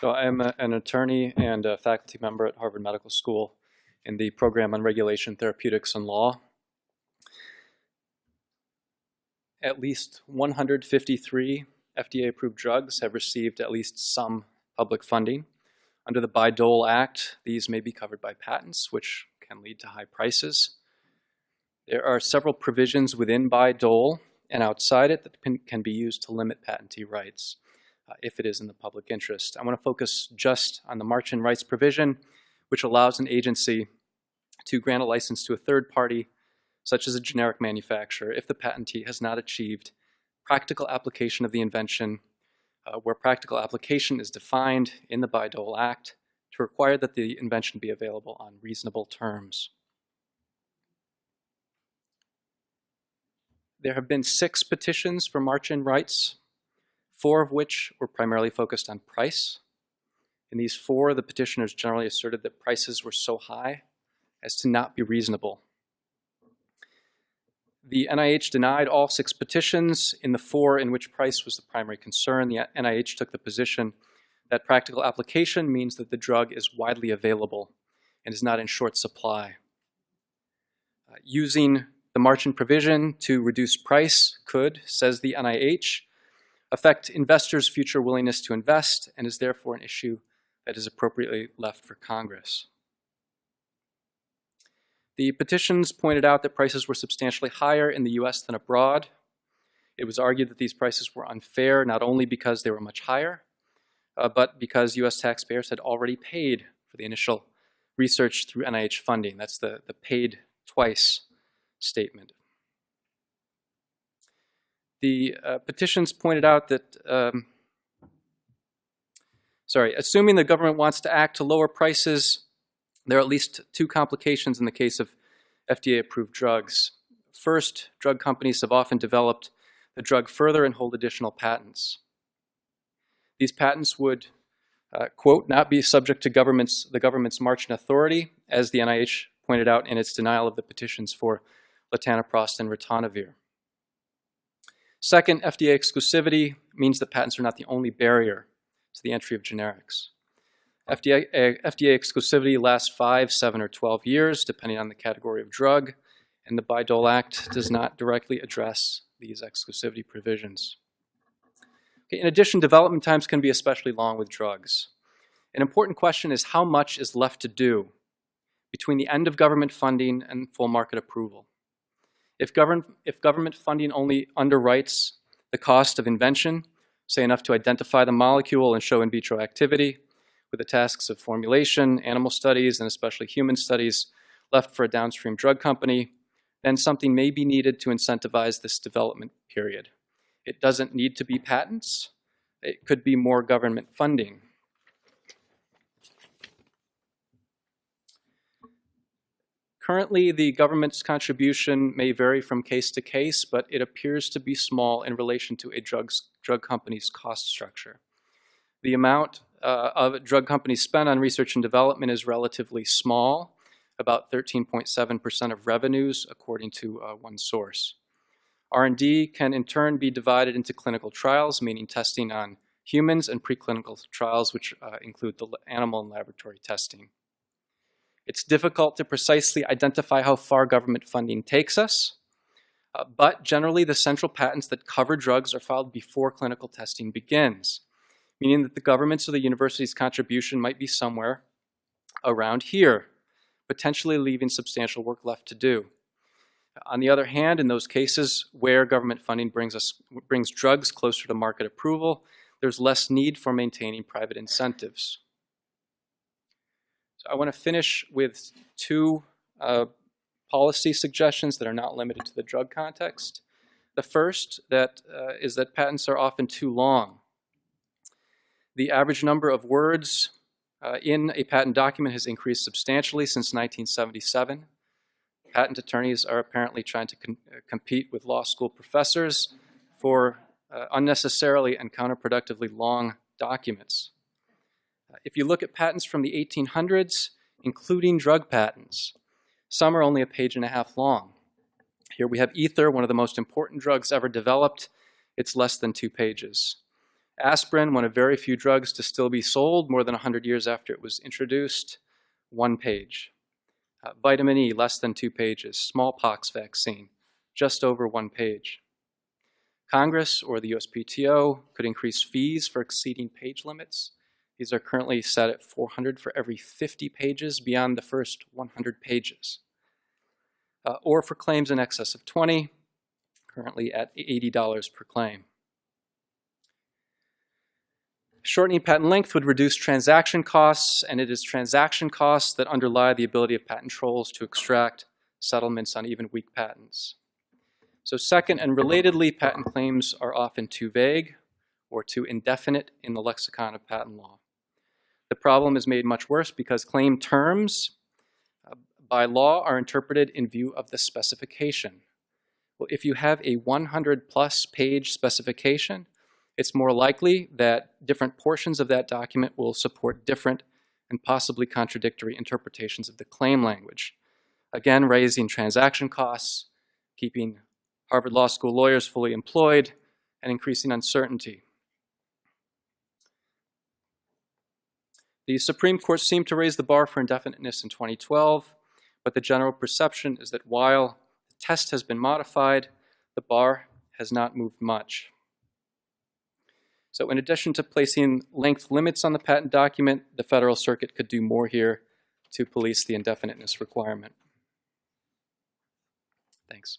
So I'm a- an attorney and a faculty member at Harvard Medical School in the program on regulation, therapeutics, and law. At least 153 FDA-approved drugs have received at least some public funding. Under the Bayh-Dole Act, these may be covered by patents, which can lead to high prices. There are several provisions within Bayh-Dole and outside it that can be used to limit patentee rights uh, if it is in the public interest. I want to focus just on the March-in rights provision, which allows an agency to grant a license to a third party, such as a generic manufacturer, if the patentee has not achieved practical application of the invention, uh, where practical application is defined in the Bayh-Dole Act to require that the invention be available on reasonable terms. There have been six petitions for March-in rights, four of which were primarily focused on price. In these four, the petitioners generally asserted that prices were so high as to not be reasonable. The NIH denied all six petitions. In the four in which price was the primary concern, the NIH took the position that practical application means that the drug is widely available and is not in short supply. Uh, using the March-in provision to reduce price could, says the NIH, affect investors' future willingness to invest and is therefore an issue that is appropriately left for Congress. The petitions pointed out that prices were substantially higher in the US than abroad. It was argued that these prices were unfair not only because they were much higher, uh, but because US taxpayers had already paid for the initial research through NIH funding. That's the, the paid twice statement. The uh, petitions pointed out that, um, sorry, assuming the government wants to act to lower prices, there are at least two complications in the case of FDA-approved drugs. First, drug companies have often developed the drug further and hold additional patents. These patents would, uh, quote, not be subject to government's, the government's March-in authority, as the NIH pointed out in its denial of the petitions for latanoprost and ritonavir. Second, FDA exclusivity means that patents are not the only barrier to the entry of generics. FDA, FDA exclusivity lasts 5, 7, or 12 years, depending on the category of drug, and the Bayh-Dole Act does not directly address these exclusivity provisions. Okay, in addition, development times can be especially long with drugs. An important question is how much is left to do between the end of government funding and full market approval. If, govern, if government funding only underwrites the cost of invention, say enough to identify the molecule and show in vitro activity, with the tasks of formulation, animal studies, and especially human studies left for a downstream drug company, then something may be needed to incentivize this development period. It doesn't need to be patents. It could be more government funding. Currently, the government's contribution may vary from case to case, but it appears to be small in relation to a drug's, drug company's cost structure. The amount uh, of drug companies spend on research and development is relatively small, about 13.7% of revenues, according to uh, one source. R&D can in turn be divided into clinical trials, meaning testing on humans, and preclinical trials, which uh, include the animal and laboratory testing. It's difficult to precisely identify how far government funding takes us, uh, but generally the central patents that cover drugs are filed before clinical testing begins, meaning that the government's or the university's contribution might be somewhere around here, potentially leaving substantial work left to do. On the other hand, in those cases where government funding brings, us, brings drugs closer to market approval, there's less need for maintaining private incentives. So I want to finish with two uh, policy suggestions that are not limited to the drug context. The first that uh, is that patents are often too long. The average number of words uh, in a patent document has increased substantially since 1977. Patent attorneys are apparently trying to uh, compete with law school professors for uh, unnecessarily and counterproductively long documents. If you look at patents from the 1800s, including drug patents, some are only a page and a half long. Here we have ether, one of the most important drugs ever developed. It's less than two pages. Aspirin, one of very few drugs to still be sold more than 100 years after it was introduced, one page. Uh, vitamin E, less than two pages. Smallpox vaccine, just over one page. Congress or the USPTO could increase fees for exceeding page limits. These are currently set at 400 for every 50 pages beyond the first 100 pages. Uh, or for claims in excess of 20, currently at $80 per claim. Shortening patent length would reduce transaction costs, and it is transaction costs that underlie the ability of patent trolls to extract settlements on even weak patents. So second and relatedly, patent claims are often too vague or too indefinite in the lexicon of patent law. The problem is made much worse because claim terms uh, by law are interpreted in view of the specification. Well, if you have a 100 plus page specification, it's more likely that different portions of that document will support different and possibly contradictory interpretations of the claim language. Again, raising transaction costs, keeping Harvard Law School lawyers fully employed, and increasing uncertainty. The Supreme Court seemed to raise the bar for indefiniteness in 2012, but the general perception is that while the test has been modified, the bar has not moved much. So in addition to placing length limits on the patent document, the Federal Circuit could do more here to police the indefiniteness requirement. Thanks.